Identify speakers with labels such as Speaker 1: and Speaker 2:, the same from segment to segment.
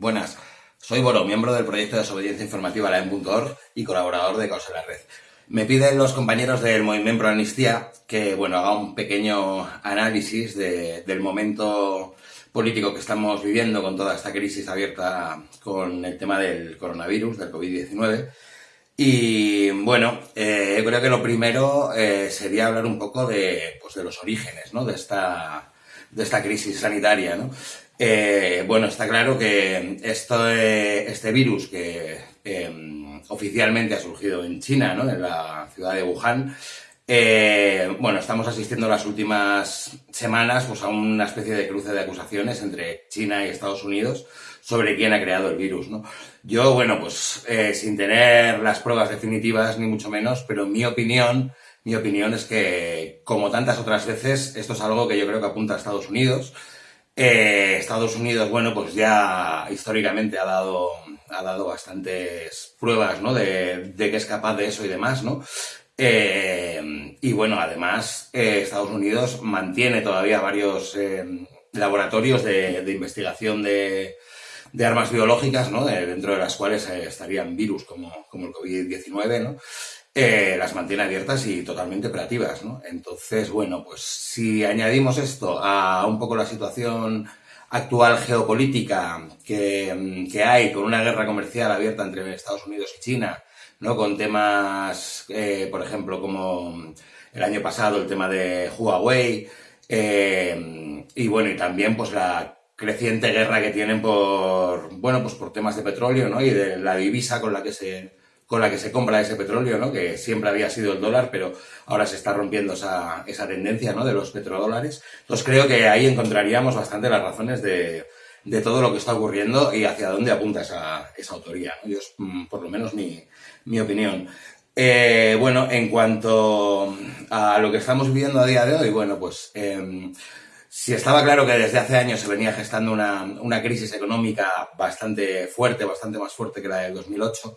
Speaker 1: Buenas, soy Boro, miembro del proyecto de desobediencia informativa la.org y colaborador de Causa la Red. Me piden los compañeros del Movimiento Amnistía que bueno, haga un pequeño análisis del momento político que estamos viviendo con toda esta crisis abierta con el tema del coronavirus, del COVID-19. Y bueno, eh, creo que lo primero eh, sería hablar un poco de, pues, de los orígenes ¿no? de, esta, de esta crisis sanitaria. ¿no? Eh, bueno, está claro que esto, este virus que em, oficialmente ha surgido en China, ¿no? en la ciudad de Wuhan, eh, bueno, estamos asistiendo las últimas semanas pues, a una especie de cruce de acusaciones entre China y Estados Unidos sobre quién ha creado el virus, ¿no? Yo, bueno, pues eh, sin tener las pruebas definitivas ni mucho menos, pero mi opinión, mi opinión es que, como tantas otras veces, esto es algo que yo creo que apunta a Estados Unidos, eh, Estados Unidos, bueno, pues ya históricamente ha dado, ha dado bastantes pruebas, ¿no? De, que es capaz de eso y demás, ¿no? Eh, y bueno, además, eh, Estados Unidos mantiene todavía varios laboratorios de, investigación de, armas biológicas, ¿no? dentro de las cuales estarían virus como, como el COVID-19, ¿no? Eh, las mantiene abiertas y totalmente operativas, ¿no? Entonces, bueno, pues si añadimos esto a un poco la situación actual geopolítica que, hay con una guerra comercial abierta entre Estados Unidos y China, ¿no? Con temas, eh, por ejemplo, como el año pasado el tema de Huawei, eh, y bueno, y también pues la creciente guerra que tienen por, bueno, pues por temas de petróleo, ¿no? Y de la divisa con la que se con la que se compra ese petróleo, ¿no? que siempre había sido el dólar, pero ahora se está rompiendo esa, esa tendencia ¿no? de los petrodólares. Entonces creo que ahí encontraríamos bastante las razones de, de todo lo que está ocurriendo y hacia dónde apunta esa, esa autoría. Yo, mm, por lo menos mi, mi opinión. Eh, bueno, en cuanto a lo que estamos viviendo a día de hoy, bueno, pues eh, si estaba claro que desde hace años se venía gestando una, una crisis económica bastante fuerte, bastante más fuerte que la del 2008,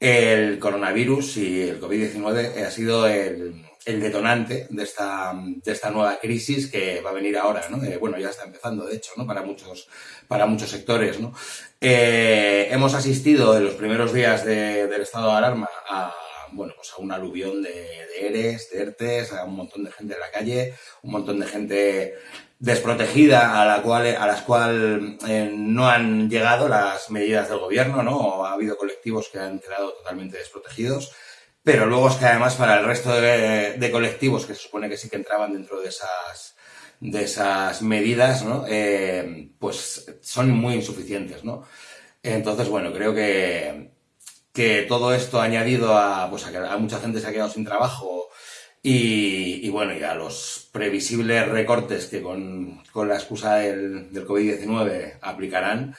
Speaker 1: el coronavirus y el COVID-19 ha sido el, detonante de esta, de esta nueva crisis que va a venir ahora, ¿no? Eh, bueno, ya está empezando, de hecho, ¿no? Para muchos, para muchos sectores, ¿no? Eh, hemos asistido en los primeros días del estado de alarma a, bueno, pues a un aluvión de, ERES, de ERTES, a un montón de gente en la calle, un montón de gente desprotegida a, la cual, a las cuales eh, no han llegado las medidas del gobierno, ¿no? Ha habido colectivos que han quedado totalmente desprotegidos. Pero luego es que además para el resto de, colectivos que se supone que sí que entraban dentro de esas, de esas medidas, ¿no? Eh, pues son muy insuficientes, ¿no? Entonces, bueno, creo que, que todo esto añadido a, pues a que a mucha gente se ha quedado sin trabajo y, bueno, y a los previsibles recortes que con, la excusa del, COVID-19 aplicarán,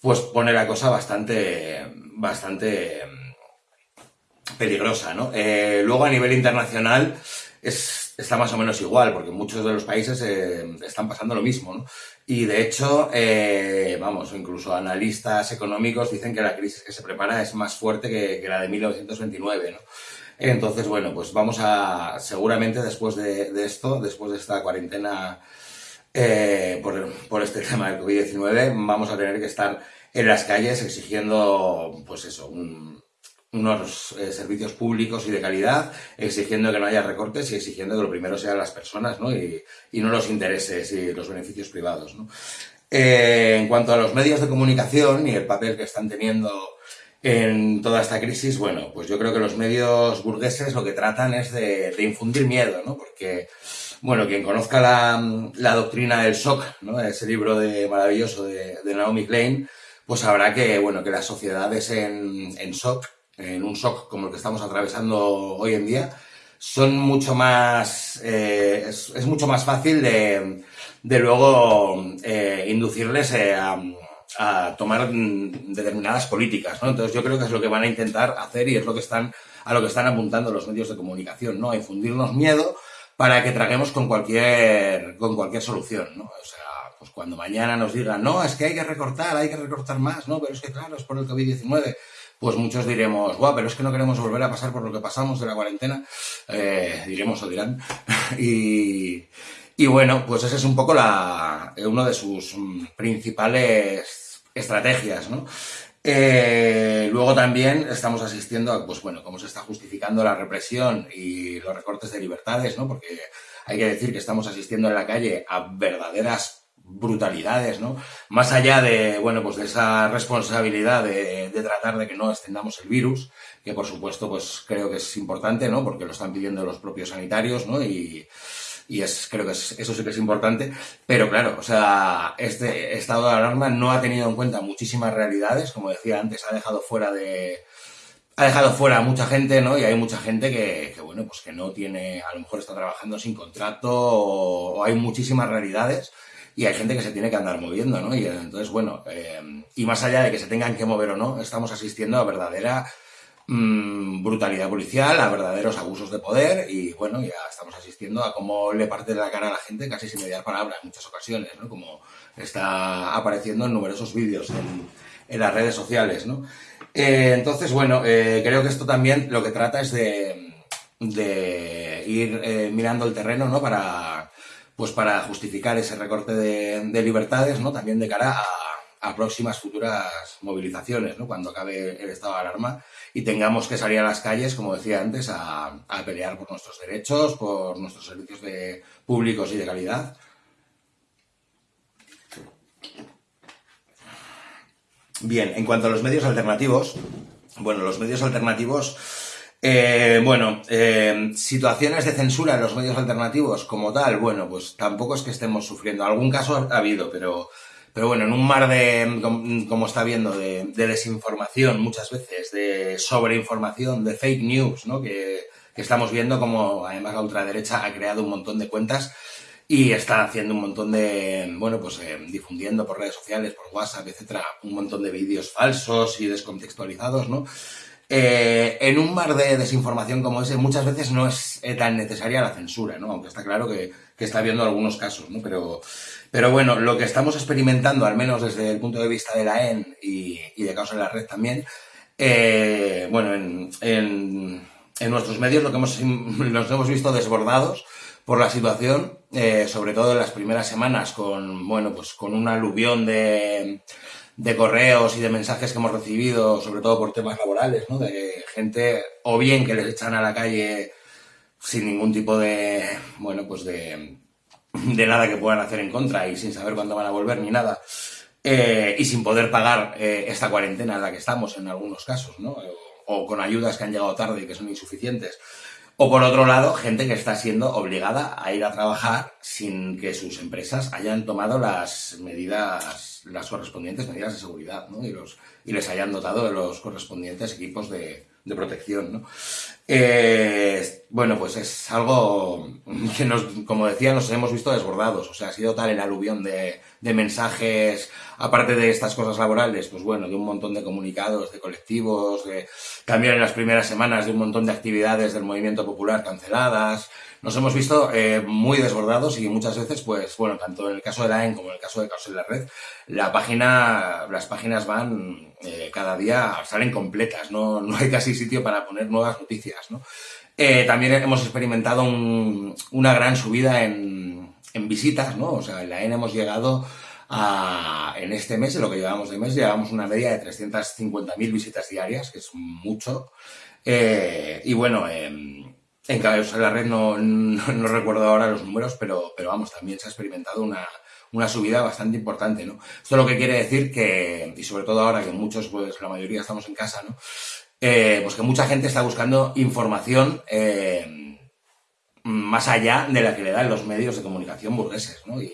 Speaker 1: pues pone la cosa bastante, bastante mm, peligrosa, ¿no? Eh, luego a nivel internacional es, está más o menos igual, porque muchos de los países eh, están pasando lo mismo, ¿no? Y de hecho, eh, vamos, incluso analistas económicos dicen que la crisis que se prepara es más fuerte que, la de 1929, ¿no? Entonces, bueno, pues vamos a, seguramente después de, esto, después de esta cuarentena eh, por, este tema del COVID-19, vamos a tener que estar en las calles exigiendo, pues eso, unos eh, servicios públicos y de calidad, exigiendo que no haya recortes y exigiendo que lo primero sean las personas, ¿no? Y, no los intereses y los beneficios privados. Eh, en cuanto a los medios de comunicación y el papel que están teniendo en toda esta crisis, bueno, pues yo creo que los medios burgueses lo que tratan es de, infundir miedo, ¿no? Porque, bueno, quien conozca la, doctrina del shock, ¿no? Ese libro de, maravilloso de, Naomi Klein, pues sabrá que, bueno, que las sociedades en, en shock, en un shock como el que estamos atravesando hoy en día, son mucho más, eh, es, mucho más fácil de, luego eh, inducirles eh, a a tomar determinadas políticas, ¿no? Entonces yo creo que es lo que van a intentar hacer y es lo que están, a lo que están apuntando los medios de comunicación, ¿no? A infundirnos miedo para que traguemos con cualquier, con cualquier solución, ¿no? O sea, pues cuando mañana nos digan, no, es que hay que recortar, hay que recortar más, ¿no? Pero es que claro, es por el COVID-19, pues muchos diremos, guau, pero es que no queremos volver a pasar por lo que pasamos de la cuarentena, eh, diremos o dirán, y, y bueno, pues ese es un poco la, uno de sus mm, principales estrategias, ¿no? Eh, luego también estamos asistiendo a, pues bueno, cómo se está justificando la represión y los recortes de libertades, ¿no? Porque hay que decir que estamos asistiendo en la calle a verdaderas brutalidades, ¿no? Más allá de, bueno, pues de esa responsabilidad de, tratar de que no extendamos el virus, que por supuesto, pues creo que es importante, ¿no? Porque lo están pidiendo los propios sanitarios, ¿no? Y, es, creo que es, eso sí que es importante, pero claro, o sea, este estado de alarma no ha tenido en cuenta muchísimas realidades, como decía antes, ha dejado fuera de, ha dejado fuera a mucha gente, ¿no? Y hay mucha gente que, bueno, pues que no tiene, a lo mejor está trabajando sin contrato o, hay muchísimas realidades y hay gente que se tiene que andar moviendo, ¿no? Y entonces, bueno, eh, y más allá de que se tengan que mover o no, estamos asistiendo a verdadera mmm, brutalidad policial, a verdaderos abusos de poder y bueno, ya estamos asistiendo a cómo le parte de la cara a la gente casi sin mediar palabra en muchas ocasiones, ¿no? Como está apareciendo en numerosos vídeos en, las redes sociales, ¿no? Eh, entonces, bueno, eh, creo que esto también lo que trata es de, de ir mirando el terreno, ¿no? Para, pues para justificar ese recorte de, de libertades, ¿no? También de cara a próximas futuras movilizaciones, ¿no? cuando acabe el estado de alarma y tengamos que salir a las calles, como decía antes, a, pelear por nuestros derechos, por nuestros servicios públicos y de calidad. Bien, en cuanto a los medios alternativos, bueno, los medios alternativos, eh, bueno, eh, situaciones de censura en los medios alternativos como tal, bueno, pues tampoco es que estemos sufriendo. Algún caso ha habido, pero pero bueno, en un mar de, como está viendo, de, de desinformación muchas veces, de sobreinformación, de fake news, ¿no? Que, que, estamos viendo como además la ultraderecha ha creado un montón de cuentas y está haciendo un montón de, bueno, pues eh, difundiendo por redes sociales, por WhatsApp, etcétera, un montón de vídeos falsos y descontextualizados, ¿no? Eh, en un mar de desinformación como ese, muchas veces no es eh, tan necesaria la censura, ¿no? Aunque está claro que, que está habiendo algunos casos, ¿no? Pero, pero bueno, lo que estamos experimentando, al menos desde el punto de vista de la EN y, y de Causa en la Red también, eh, bueno, en, en, nuestros medios lo que hemos, nos hemos visto desbordados por la situación, sobre todo en las primeras semanas, con, bueno, pues con un aluvión de de correos y de mensajes que hemos recibido, sobre todo por temas laborales, ¿no? De gente, o bien que les echan a la calle sin ningún tipo de, bueno, pues de, de nada que puedan hacer en contra y sin saber cuándo van a volver ni nada. Eh, y sin poder pagar eh, esta cuarentena en la que estamos en algunos casos, ¿no? O, o con ayudas que han llegado tarde y que son insuficientes. O por otro lado, gente que está siendo obligada a ir a trabajar sin que sus empresas hayan tomado las medidas, las correspondientes medidas de seguridad, ¿no? Y, los, y les hayan dotado de los correspondientes equipos de, de protección, ¿no? Eh, bueno, pues es algo que nos, como decía, nos hemos visto desbordados. O sea, ha sido tal el aluvión de, de mensajes, aparte de estas cosas laborales, pues bueno, de un montón de comunicados, de colectivos, de, también en las primeras semanas de un montón de actividades del movimiento popular canceladas. Nos hemos visto eh, muy desbordados y muchas veces, pues bueno, tanto en el caso de la EN como en el caso de Caos en la Red, la página, las páginas van eh, cada día, salen completas, ¿no? no hay casi sitio para poner nuevas noticias, ¿no? Eh, también hemos experimentado un, una gran subida en, visitas, ¿no? O sea, en la EN hemos llegado a, en este mes, en lo que llevamos de mes, llevamos una media de 350.000 visitas diarias, que es mucho. Y bueno, eh, en Caballos en la red no, no, recuerdo ahora los números, pero, pero vamos, también se ha experimentado una, una subida bastante importante, ¿no? Esto lo que quiere decir que, y sobre todo ahora que muchos, pues la mayoría estamos en casa, ¿no? Eh, pues que mucha gente está buscando información eh, más allá de la que le dan los medios de comunicación burgueses, ¿no? Y,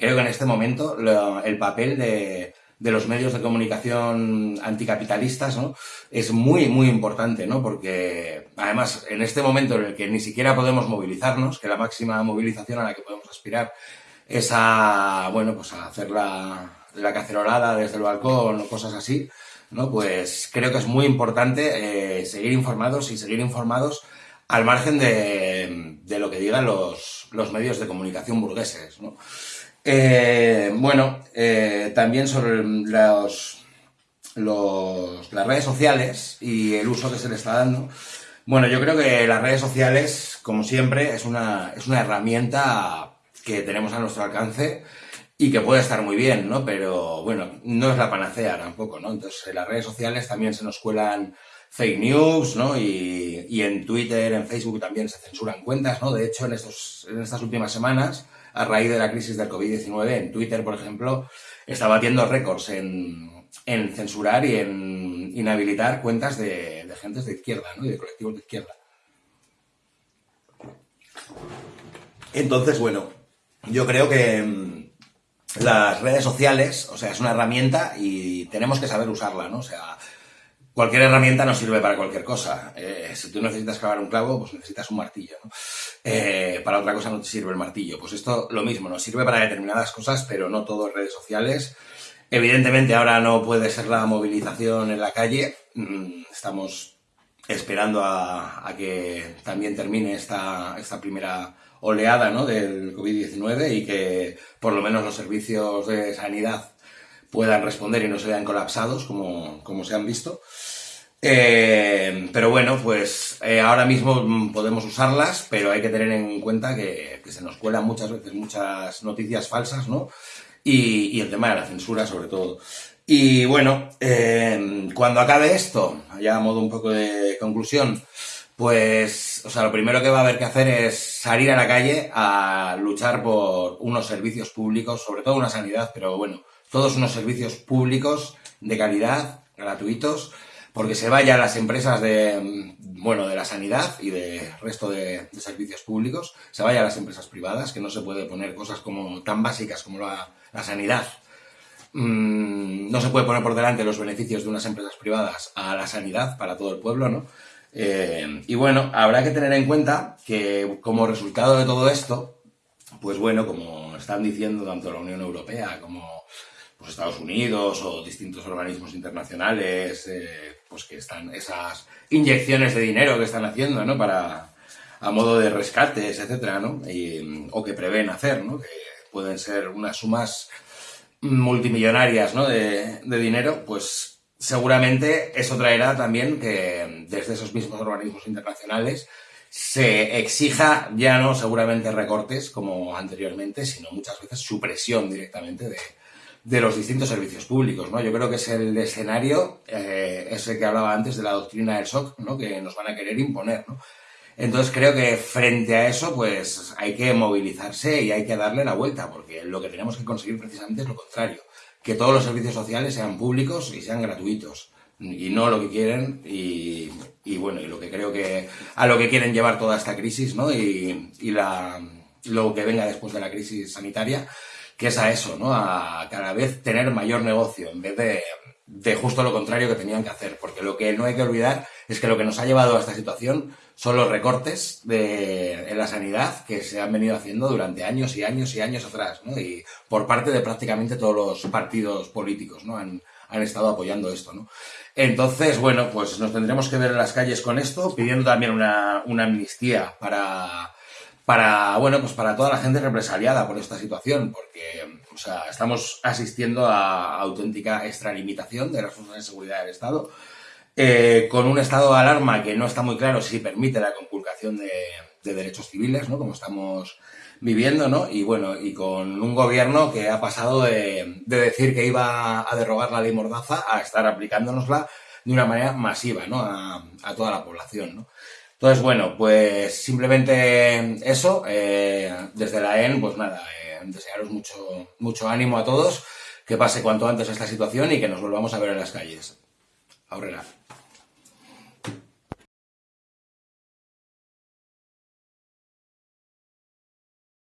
Speaker 1: creo que en este momento el papel de, de, los medios de comunicación anticapitalistas ¿no? es muy, muy importante, ¿no? porque además en este momento en el que ni siquiera podemos movilizarnos, que la máxima movilización a la que podemos aspirar es a, bueno, pues a hacer la, la cacerolada desde el balcón o cosas así, ¿no? pues creo que es muy importante eh, seguir informados y seguir informados al margen de, de lo que digan los, los medios de comunicación burgueses. ¿no? Eh, bueno, eh, también sobre los, los, las redes sociales y el uso que se le está dando. Bueno, yo creo que las redes sociales, como siempre, es una, es una herramienta que tenemos a nuestro alcance y que puede estar muy bien, ¿no? Pero bueno, no es la panacea tampoco, ¿no? Entonces en las redes sociales también se nos cuelan fake news, ¿no? Y, y, en Twitter, en Facebook también se censuran cuentas, ¿no? De hecho, en, estos, en estas últimas semanas, a raíz de la crisis del COVID-19, en Twitter, por ejemplo, está batiendo récords en, en censurar y en inhabilitar cuentas de, de gentes de izquierda, ¿no? Y de colectivos de izquierda. Entonces, bueno, yo creo que mm, las redes sociales, o sea, es una herramienta y tenemos que saber usarla, ¿no? O sea, cualquier herramienta no sirve para cualquier cosa. Eh, si tú necesitas clavar un clavo, pues necesitas un martillo, ¿no? Eh, para otra cosa no te sirve el martillo. Pues esto lo mismo, nos sirve para determinadas cosas, pero no todo redes sociales. Evidentemente ahora no puede ser la movilización en la calle. Mm, estamos esperando a, a que también termine esta, esta primera oleada ¿no? del COVID-19 y que por lo menos los servicios de sanidad puedan responder y no se vean colapsados como, como se han visto. Eh, pero bueno, pues eh, ahora mismo podemos usarlas, pero hay que tener en cuenta que, se nos cuelan muchas veces muchas noticias falsas, ¿no? Y, y el tema de la censura sobre todo. Y bueno, eh, cuando acabe esto, ya a modo un poco de conclusión, pues, o sea, lo primero que va a haber que hacer es salir a la calle a luchar por unos servicios públicos, sobre todo una sanidad, pero bueno, todos unos servicios públicos de calidad, gratuitos, porque se vayan las empresas de, bueno, de la sanidad y de resto de, servicios públicos, se vayan a las empresas privadas, que no se puede poner cosas como tan básicas como la, la sanidad. Mm, no se puede poner por delante los beneficios de unas empresas privadas a la sanidad para todo el pueblo, ¿no? Eh, y bueno, habrá que tener en cuenta que como resultado de todo esto, pues bueno, como están diciendo tanto la Unión Europea como pues Estados Unidos o distintos organismos internacionales, eh, pues que están esas inyecciones de dinero que están haciendo, ¿no? Para, a modo de rescates, etcétera, ¿no? O que prevén hacer, ¿no? Que pueden ser unas sumas multimillonarias, ¿no? De, de dinero, pues seguramente eso traerá también que desde esos mismos organismos internacionales se exija ya no seguramente recortes como anteriormente, sino muchas veces supresión directamente de, de los distintos servicios públicos, ¿no? Yo creo que es el escenario, eh, ese que hablaba antes de la doctrina del shock, ¿no? Que nos van a querer imponer, ¿no? Entonces creo que frente a eso, pues hay que movilizarse y hay que darle la vuelta, porque lo que tenemos que conseguir precisamente es lo contrario que todos los servicios sociales sean públicos y sean gratuitos y no lo que quieren y, y, bueno y lo que creo que a lo que quieren llevar toda esta crisis no y, y la lo que venga después de la crisis sanitaria que es a eso no a cada vez tener mayor negocio en vez de de justo lo contrario que tenían que hacer, porque lo que no hay que olvidar es que lo que nos ha llevado a esta situación son los recortes de, en la sanidad que se han venido haciendo durante años y años y años atrás, ¿no? Y por parte de prácticamente todos los partidos políticos, ¿no? Han, han estado apoyando esto, ¿no? Entonces, bueno, pues nos tendremos que ver en las calles con esto, pidiendo también una, una amnistía para, para, bueno, pues para toda la gente represaliada por esta situación, porque, o sea, estamos asistiendo a auténtica extralimitación de las fuerzas de seguridad del Estado, eh, con un estado de alarma que no está muy claro si permite la conculcación de, de derechos civiles, ¿no? Como estamos viviendo, ¿no? Y bueno, y con un gobierno que ha pasado de, de decir que iba a derogar la ley Mordaza a estar aplicándonosla de una manera masiva, ¿no? A, a toda la población, ¿no? Entonces, bueno, pues simplemente eso. Eh, desde la EN, pues nada, eh, desearos mucho, mucho ánimo a todos, que pase cuanto antes esta situación y que nos volvamos a ver en las calles. Aurrera.